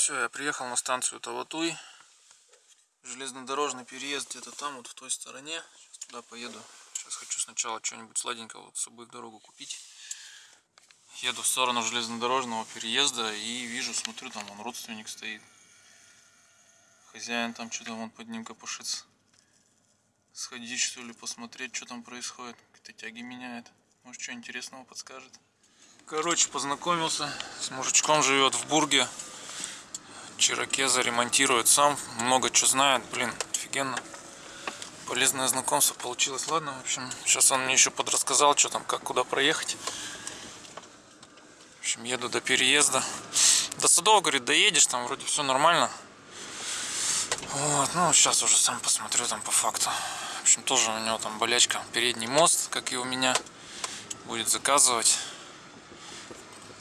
Все, я приехал на станцию Таватуй. Железнодорожный переезд где-то там, вот в той стороне. Сейчас туда поеду. Сейчас хочу сначала что-нибудь сладенького вот с собой в дорогу купить. Еду в сторону железнодорожного переезда и вижу, смотрю, там он родственник стоит. Хозяин там что-то вон под ним копошится. Сходить что ли, посмотреть, что там происходит. Какие-то тяги меняет. Может, что интересного подскажет. Короче, познакомился с мужичком, живет в Бурге. Чирокеза ремонтирует сам, много что знает, блин, офигенно. Полезное знакомство получилось. Ладно, в общем, сейчас он мне еще подрассказал, что там, как, куда проехать. В общем, еду до переезда. До Садова, говорит, доедешь, там вроде все нормально. Вот, ну, сейчас уже сам посмотрю там по факту. В общем, тоже у него там болячка. Передний мост, как и у меня. Будет заказывать.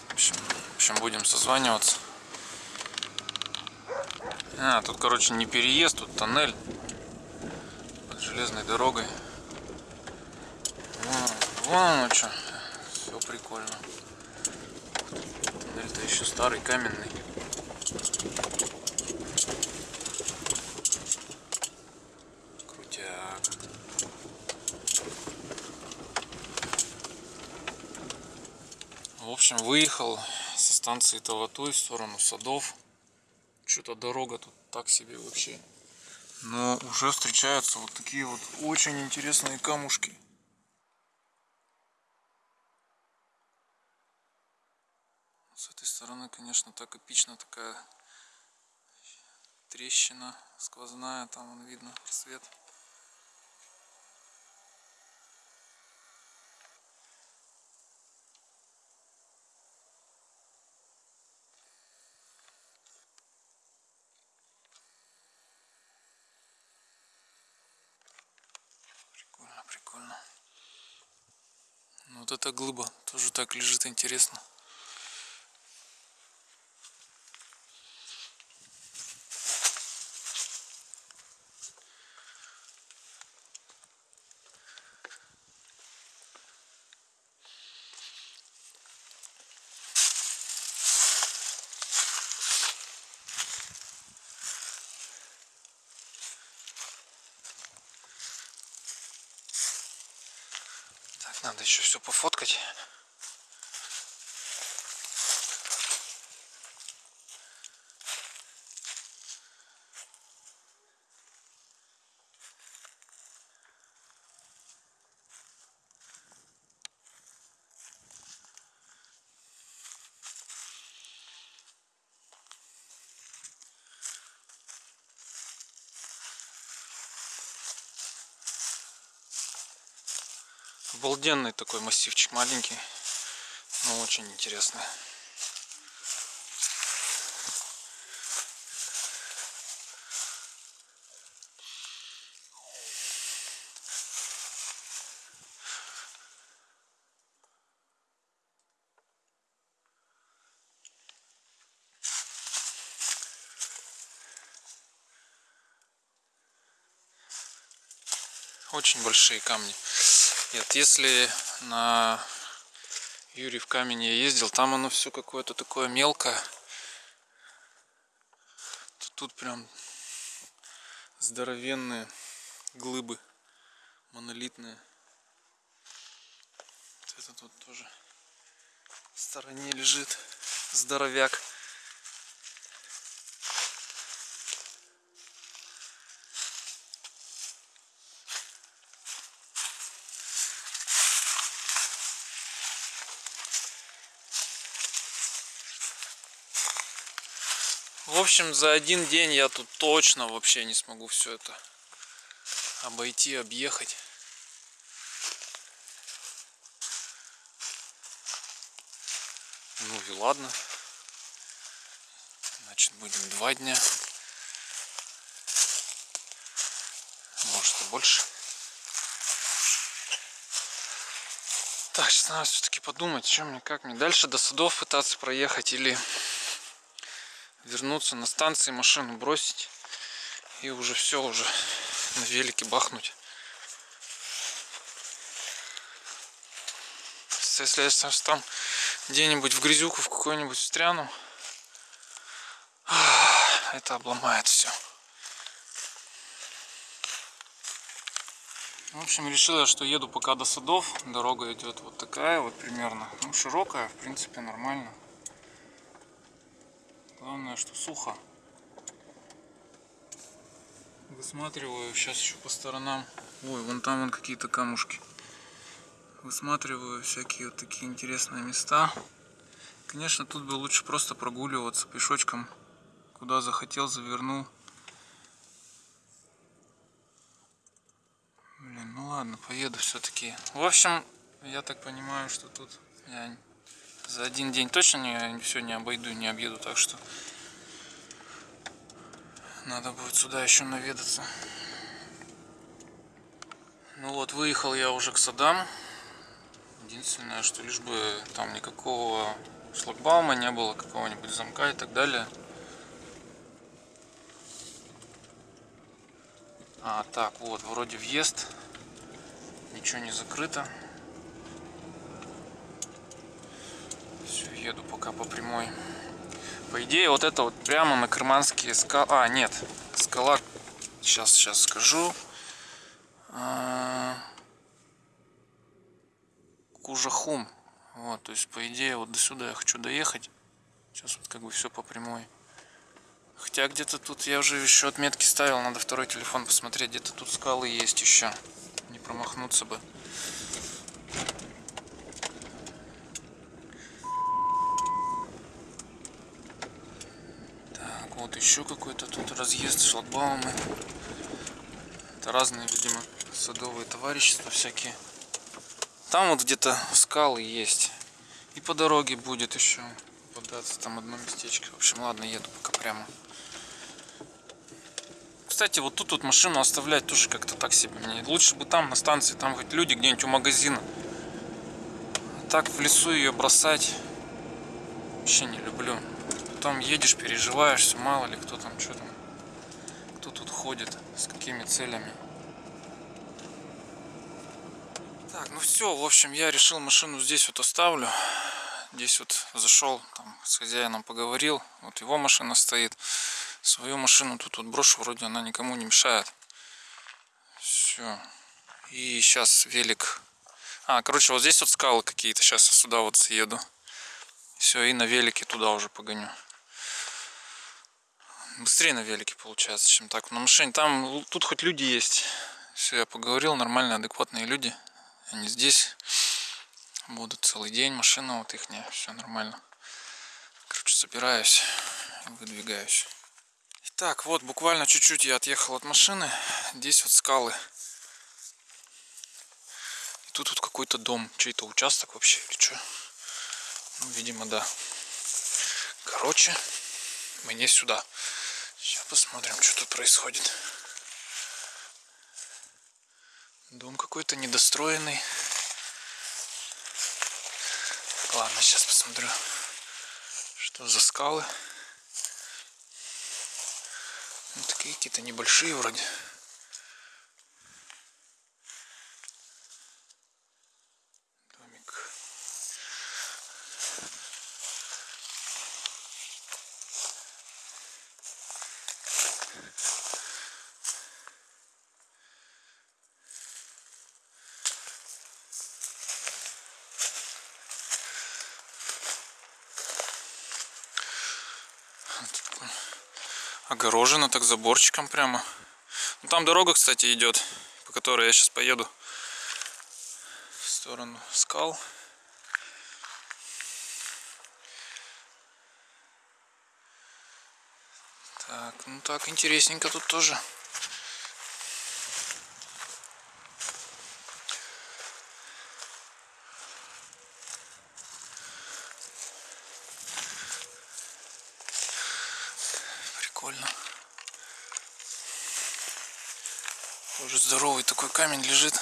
В общем, в общем будем созваниваться. А, тут, короче, не переезд, тут тоннель под железной дорогой. Вон, вон оно что. Все прикольно. Тоннель-то еще старый, каменный. Крутяк. В общем, выехал со станции Таватуй в сторону садов. Что-то дорога тут так себе вообще. Но уже встречаются вот такие вот очень интересные камушки. С этой стороны, конечно, так эпично такая трещина сквозная, там вон видно свет. Прикольно, прикольно. Ну, вот эта глыба тоже так лежит интересно. Так, надо еще все пофоткать. Обалденный такой массивчик маленький, но очень интересный. Очень большие камни. Нет, если на Юрий в камень я ездил, там оно все какое-то такое мелкое. Тут прям здоровенные глыбы, монолитные. Вот этот вот тоже в стороне лежит здоровяк. В общем, за один день я тут точно вообще не смогу все это обойти, объехать. Ну и ладно. Значит, будем два дня. Может и больше. Так, сейчас надо все-таки подумать, что мне, как мне дальше до садов пытаться проехать или вернуться на станции, машину бросить и уже все, уже на велике бахнуть. Если я там где-нибудь в грязюку в какой-нибудь встряну, это обломает все. В общем, решила, что еду пока до садов. Дорога идет вот такая вот примерно. Ну, широкая, в принципе, нормально. Главное, что сухо. Высматриваю сейчас еще по сторонам. Ой, вон там вон какие-то камушки. Высматриваю всякие вот такие интересные места. Конечно, тут бы лучше просто прогуливаться пешочком. Куда захотел, завернул. Блин, ну ладно, поеду все-таки. В общем, я так понимаю, что тут я за один день точно не, все не обойду, не объеду, так что надо будет сюда еще наведаться. Ну вот, выехал я уже к садам. Единственное, что лишь бы там никакого шлагбаума не было, какого-нибудь замка и так далее. А, так, вот, вроде въезд. Ничего не закрыто. Все, еду пока по прямой. По идее, вот это вот прямо на Крыманские скалы. А, нет, скала, сейчас, сейчас скажу. А... Кужахум. Вот, то есть, по идее, вот до сюда я хочу доехать. Сейчас вот как бы все по прямой. Хотя где-то тут я уже еще отметки ставил, надо второй телефон посмотреть, где-то тут скалы есть еще. Не промахнуться бы. Так, вот еще какой-то тут разъезд, шлагбаумы. Это разные, видимо, садовые товарищества всякие. Там вот где-то скалы есть. И по дороге будет еще податься там одно местечко. В общем, ладно, еду пока прямо. Кстати, вот тут вот машину оставлять тоже как-то так себе. Мне лучше бы там на станции, там хоть люди где-нибудь у магазина. А так в лесу ее бросать вообще не люблю. Потом едешь, переживаешь, мало ли кто там, что там, кто тут ходит, с какими целями. Так, ну все, в общем, я решил машину здесь вот оставлю. Здесь вот зашел, там, с хозяином поговорил. Вот его машина стоит. Свою машину тут вот брошу, вроде она никому не мешает. Все. И сейчас велик. А, короче, вот здесь вот скалы какие-то. Сейчас я сюда вот съеду. Все, и на велике туда уже погоню. Быстрее на велике получается, чем так. На машине там, тут хоть люди есть. Все, я поговорил, нормальные, адекватные люди. Они здесь будут целый день, машина вот их, все нормально. Короче, собираюсь выдвигаюсь. Итак, вот буквально чуть-чуть я отъехал от машины. Здесь вот скалы. И тут вот какой-то дом, чей-то участок вообще или что. Ну, видимо, да. Короче, мне сюда. Сейчас посмотрим, что тут происходит. Дом какой-то недостроенный. Ладно, сейчас посмотрю, что за скалы. Ну, такие какие-то небольшие вроде. Огорожено так заборчиком прямо. Ну, там дорога, кстати, идет, по которой я сейчас поеду в сторону скал. Так, ну так, интересненько тут тоже. Прикольно. Уже здоровый такой камень лежит.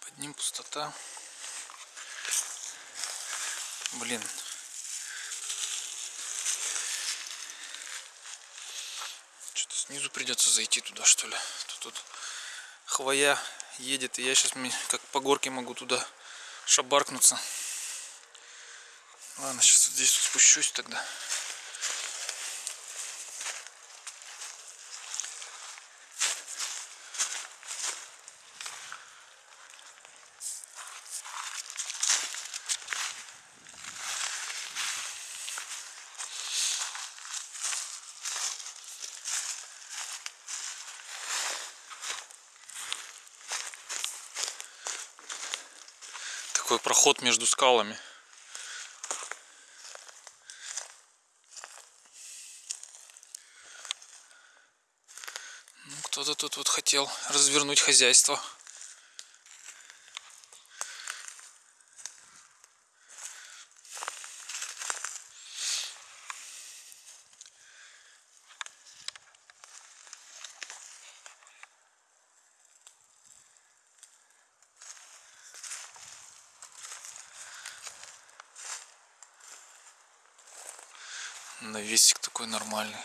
Под ним пустота. Блин. Что-то снизу придется зайти туда, что ли. Тут, тут хвоя едет, и я сейчас как по горке могу туда шабаркнуться. Ладно, сейчас вот здесь спущусь тогда. Такой проход между скалами. Ну, кто-то тут вот хотел развернуть хозяйство. навесик такой нормальный.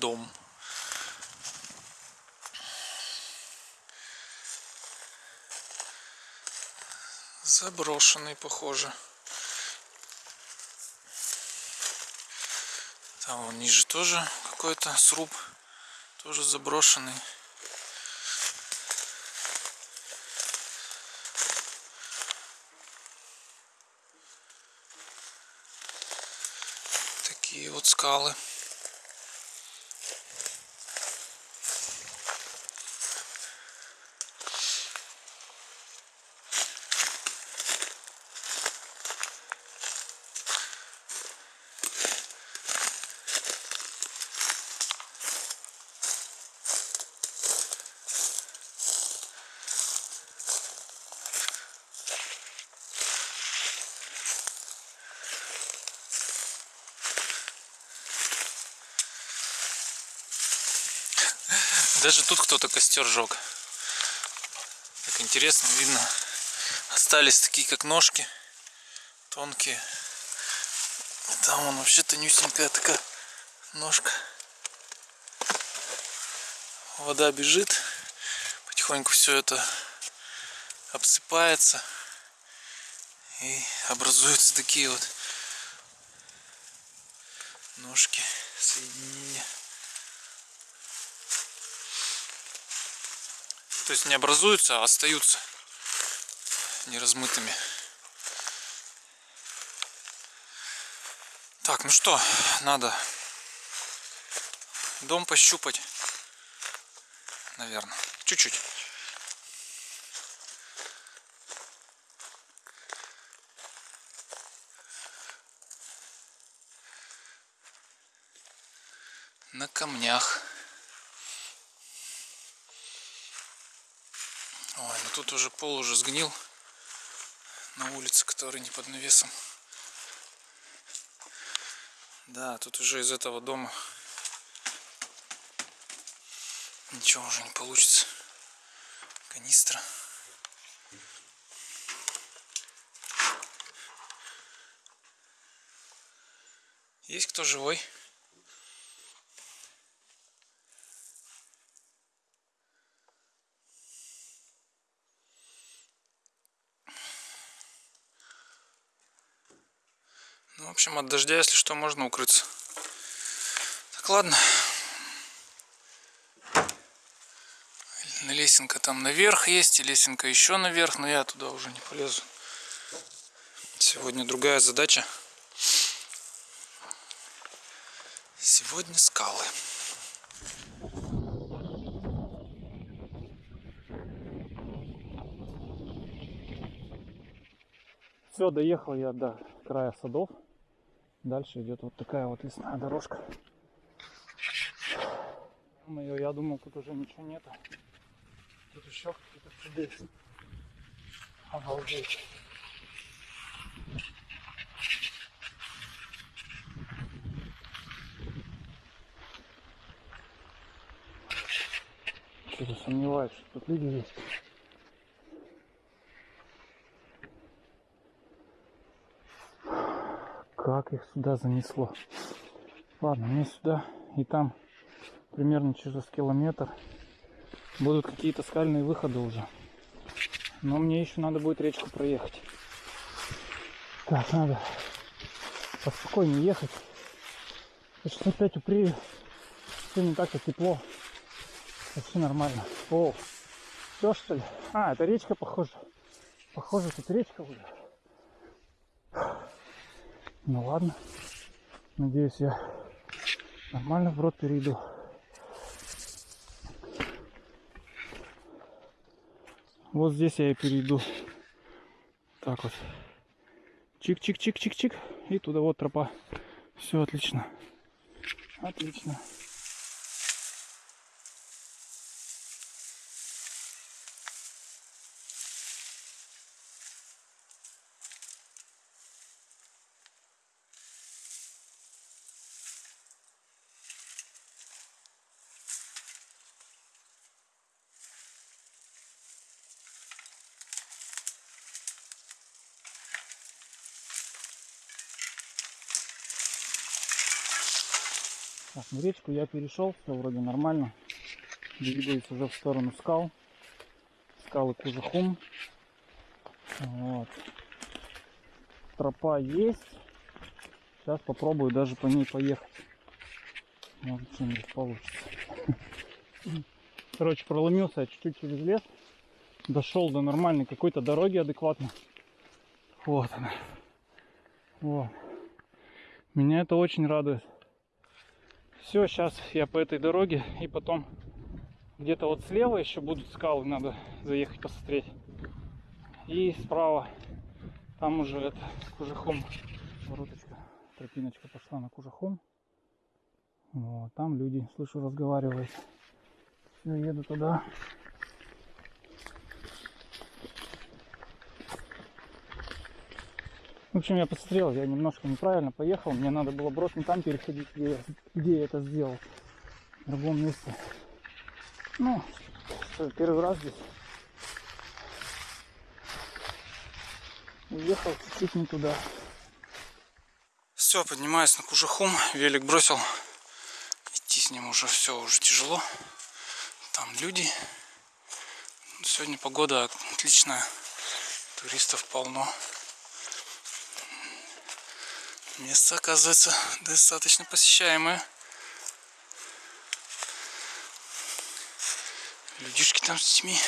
Дом. Заброшенный, похоже. Там ниже тоже какой-то сруб. Тоже заброшенный. skali. Даже тут кто-то костер жег. Так интересно, видно. Остались такие, как ножки. Тонкие. Там он вообще тонюсенькая такая ножка. Вода бежит. Потихоньку все это обсыпается. И образуются такие вот ножки соединения. То есть не образуются, а остаются неразмытыми. Так, ну что, надо дом пощупать, наверное, чуть-чуть. На камнях. Ой, ну тут уже пол уже сгнил на улице, который не под навесом. Да, тут уже из этого дома ничего уже не получится. Канистра. Есть кто живой? Общем, от дождя, если что, можно укрыться. Так, ладно. Лесенка там наверх есть, и лесенка еще наверх, но я туда уже не полезу. Сегодня другая задача. Сегодня скалы. Все, доехал я до края садов. Дальше идет вот такая вот лесная дорожка. Мое, я думал, тут уже ничего нету. Тут еще какие-то цеды. Обалдеть. Что-то сомневаюсь, что тут люди есть. Как их сюда занесло. Ладно, мне сюда и там примерно через километр будут какие-то скальные выходы уже. Но мне еще надо будет речку проехать. Так, надо поспокойнее ехать. Сейчас опять упрею. Все не так-то тепло. Вообще нормально. О, все что ли? А, это речка похоже. Похоже, тут речка уже. Ну ладно. Надеюсь, я Нормально вброд перейду. Вот здесь я и перейду. Так вот. Чик-чик-чик-чик-чик. И туда вот тропа. Все отлично. Отлично. Так, ну речку я перешел, все вроде нормально. Двигаюсь уже в сторону скал. Скалы Кужахум. Вот. Тропа есть. Сейчас попробую даже по ней поехать. Может что-нибудь получится. Короче, проломился чуть-чуть через лес. Дошел до нормальной какой-то дороги адекватно. Вот она. Вот. Меня это очень радует. Все, сейчас я по этой дороге и потом где-то вот слева еще будут скалы, надо заехать посмотреть. И справа там уже это Кужахом. Вороточка, тропиночка пошла на Кужахом. Вот, там люди, слышу, разговаривают. Все, еду туда. В общем, я посмотрел, я немножко неправильно поехал. Мне надо было брос не там переходить, где, я- где я это сделал. В другом месте. Ну, первый раз здесь. Уехал чуть-чуть не туда. Все, поднимаюсь на Кужахум. Велик бросил. Идти с ним уже все, уже тяжело. Там люди. Сегодня погода отличная. Туристов полно. Место оказывается достаточно посещаемое. Людишки там с детьми.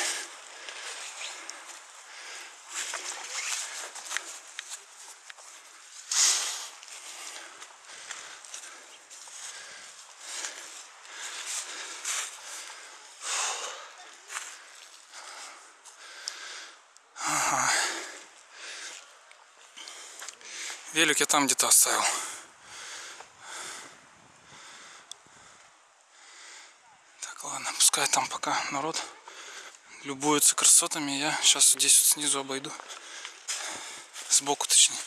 Велик я там где-то оставил. Так, ладно, пускай там пока народ любуется красотами. Я сейчас здесь вот снизу обойду. Сбоку точнее.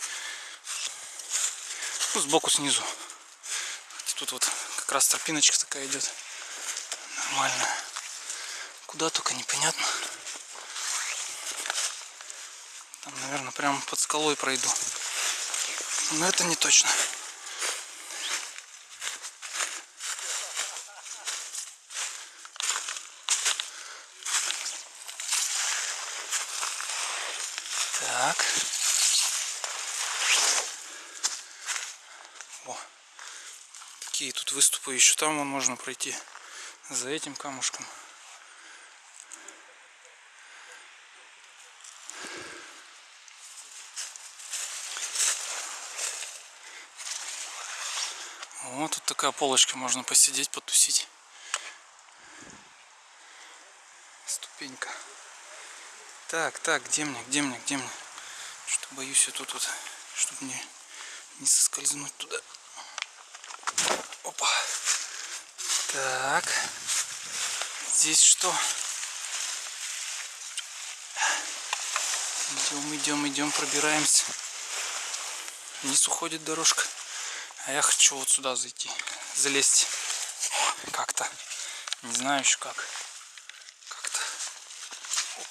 Ну, сбоку снизу. Тут вот как раз тропиночка такая идет. Нормально. Куда только непонятно. Там, наверное, прямо под скалой пройду. Но это не точно. Так. О. Такие тут выступы еще там можно пройти. За этим камушком. Вот тут такая полочка, можно посидеть, потусить. Ступенька. Так, так, где мне, где мне, где мне? Что-то боюсь я тут вот, чтобы не, не соскользнуть туда. Опа. Так. Здесь что? Идем, идем, идем, пробираемся. Вниз уходит дорожка. А я хочу вот сюда зайти, залезть как-то. Не знаю еще как. Как-то. Оп.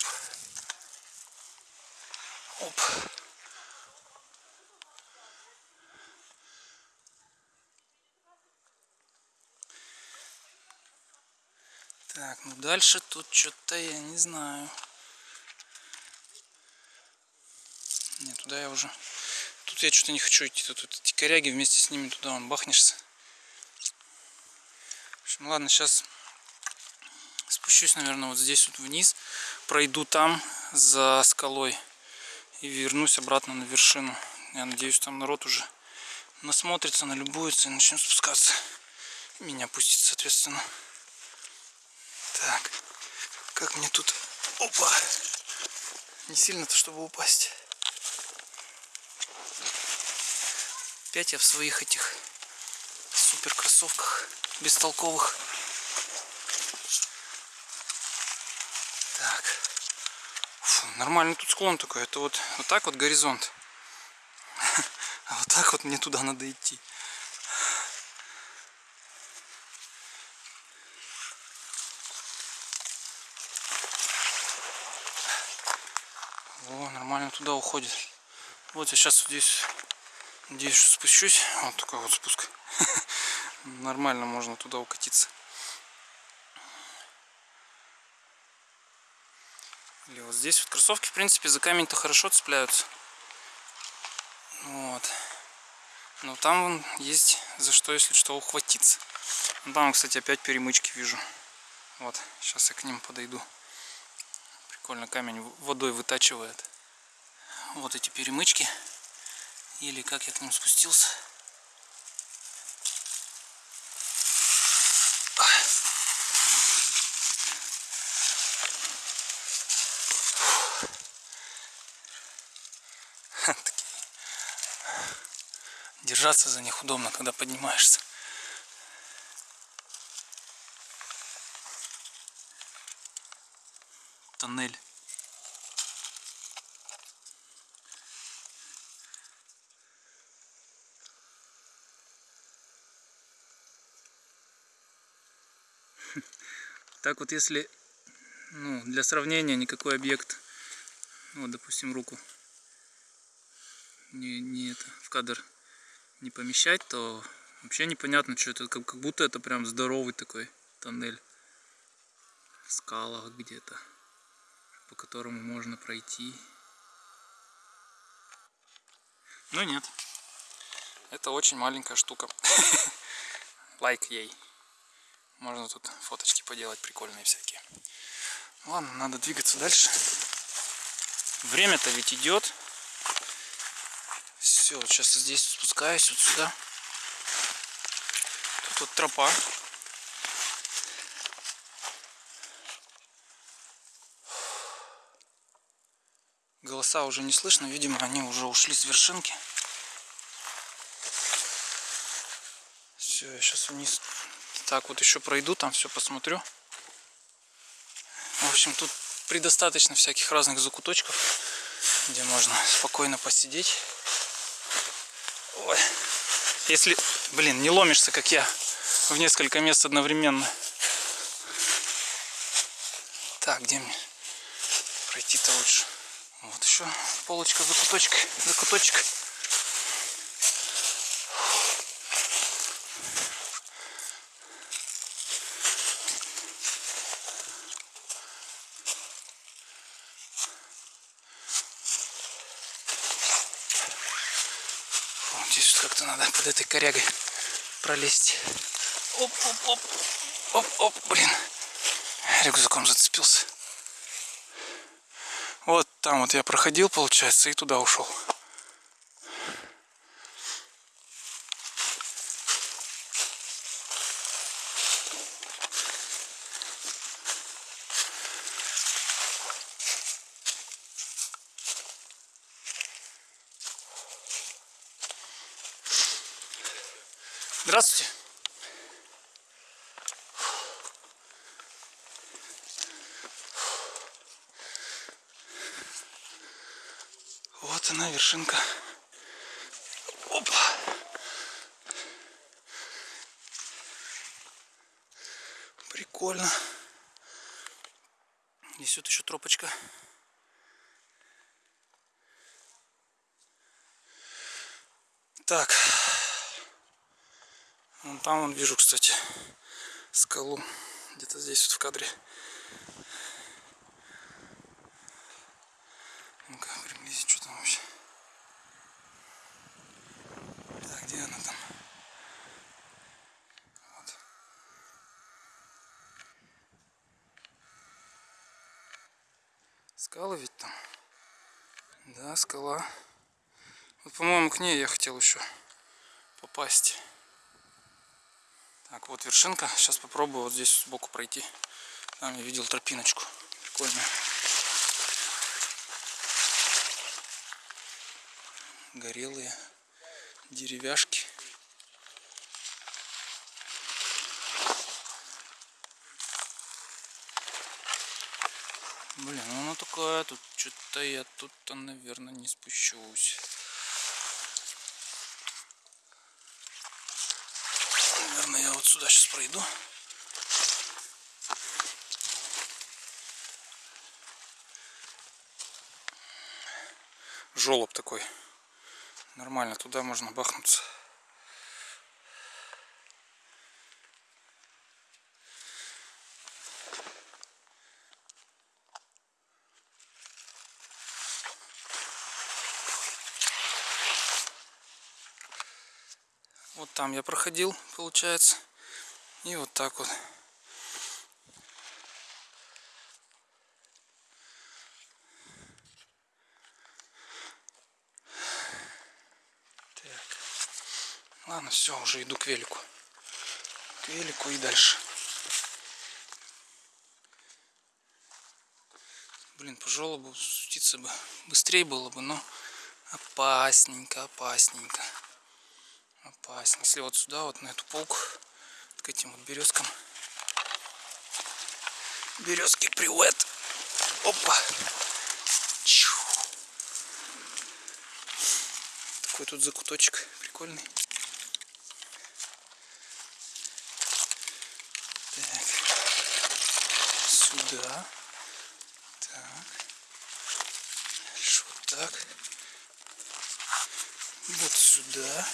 Оп. Так, ну дальше тут что-то я не знаю. Нет, туда я уже я что-то не хочу идти. Тут, тут эти коряги вместе с ними туда он бахнешься. В общем, ладно, сейчас спущусь, наверное, вот здесь вот вниз. Пройду там за скалой. И вернусь обратно на вершину. Я надеюсь, там народ уже насмотрится, налюбуется и начнем спускаться. меня пустит, соответственно. Так, как мне тут... Опа! Не сильно-то, чтобы упасть. Опять я в своих этих супер кроссовках бестолковых. Так. Фу, нормальный тут склон такой. Это вот, вот так вот горизонт. А вот так вот мне туда надо идти. О, нормально туда уходит. Вот я сейчас здесь, надеюсь, что спущусь. Вот такой вот спуск. Нормально можно туда укатиться. Или вот здесь вот кроссовки, в принципе, за камень-то хорошо цепляются. Вот. Но там вон есть за что, если что, ухватиться. Ну, Там, кстати, опять перемычки вижу. Вот, сейчас я к ним подойду. Прикольно, камень водой вытачивает. Вот эти перемычки. Или как я к ним спустился. Держаться за них удобно, когда поднимаешься. Тоннель. Так вот, если ну, для сравнения никакой объект, ну, вот, допустим, руку не, не это, в кадр не помещать, то вообще непонятно, что это, как, как будто это прям здоровый такой тоннель в скалах где-то, по которому можно пройти. Но нет, это очень маленькая штука. Лайк ей. Можно тут фоточки поделать прикольные всякие. Ладно, надо двигаться дальше. Время-то ведь идет. Все, сейчас здесь спускаюсь вот сюда. Тут вот тропа. Голоса уже не слышно, видимо, они уже ушли с вершинки. Все, я сейчас вниз так вот еще пройду, там все посмотрю. В общем, тут предостаточно всяких разных закуточков, где можно спокойно посидеть. Ой. Если, блин, не ломишься, как я, в несколько мест одновременно. Так, где мне пройти-то лучше? Вот еще полочка, закуточек, закуточек. Вот здесь вот как-то надо под этой корягой пролезть. Оп, оп, оп. Оп, оп, блин. Рюкзаком зацепился. Вот там вот я проходил, получается, и туда ушел. Здравствуйте. Вот она, вершинка. Опа. Прикольно. Здесь вот еще тропочка. Так. Там вон вижу, кстати, скалу. Где-то здесь вот в кадре. Ну-ка, приблизить, что там вообще. Так, где она там? Вот. Скала ведь там? Да, скала. Вот, по-моему, к ней я хотел еще попасть. Так, вот вершинка. Сейчас попробую вот здесь сбоку пройти. Там я видел тропиночку. Прикольно. Горелые деревяшки. Блин, ну она такая, тут что-то я тут-то, наверное, не спущусь. Наверное, я вот сюда сейчас пройду. Жолоб такой. Нормально, туда можно бахнуться. Вот там я проходил, получается. И вот так вот. Так. Ладно, все, уже иду к велику. К велику и дальше. Блин, по желобу спуститься бы быстрее было бы, но опасненько, опасненько опасно. Если вот сюда, вот на эту полку, к этим вот березкам. Березки, привет! Опа! Чу. Такой тут закуточек прикольный. Так. Сюда. Так. Дальше вот так. Вот сюда.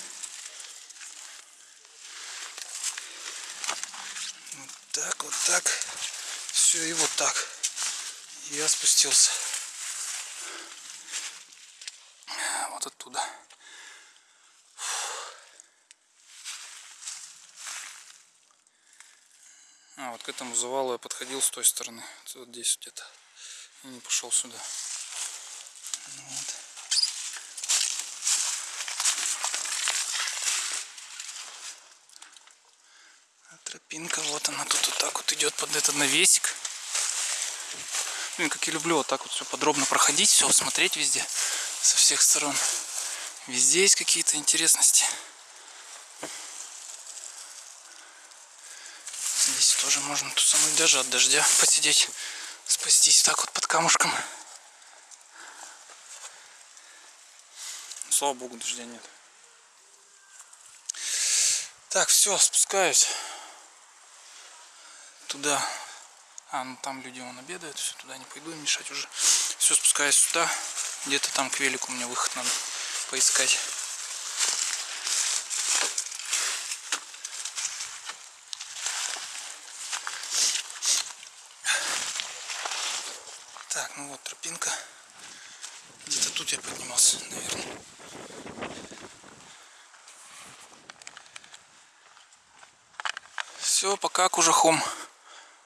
Так, вот так. Все, и вот так. Я спустился. Вот оттуда. А, вот к этому завалу я подходил с той стороны. Вот здесь где-то. И не пошел сюда. Тропинка, вот она тут вот так вот идет под этот навесик. Блин, как я люблю вот так вот все подробно проходить, все смотреть везде, со всех сторон. Везде есть какие-то интересности. Здесь тоже можно тусануть даже от дождя, посидеть, спастись так вот под камушком. Слава богу, дождя нет. Так, все, спускаюсь туда. А, ну там люди вон обедают, все, туда не пойду мешать уже. Все, спускаюсь сюда. Где-то там к велику мне выход надо поискать. Так, ну вот тропинка. Где-то тут я поднимался, наверное. Все, пока кужахом.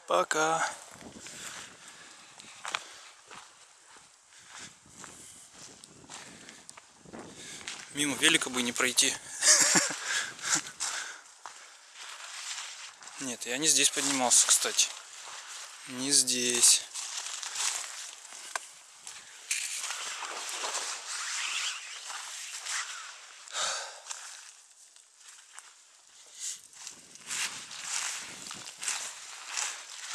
Пока. Мимо велика бы не пройти. Нет, я не здесь поднимался, кстати. Не здесь.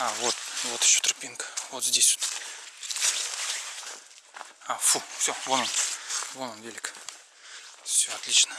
А, вот, вот еще тропинка. Вот здесь вот. А, фу, все, вон он. Вон он велик. Все, отлично.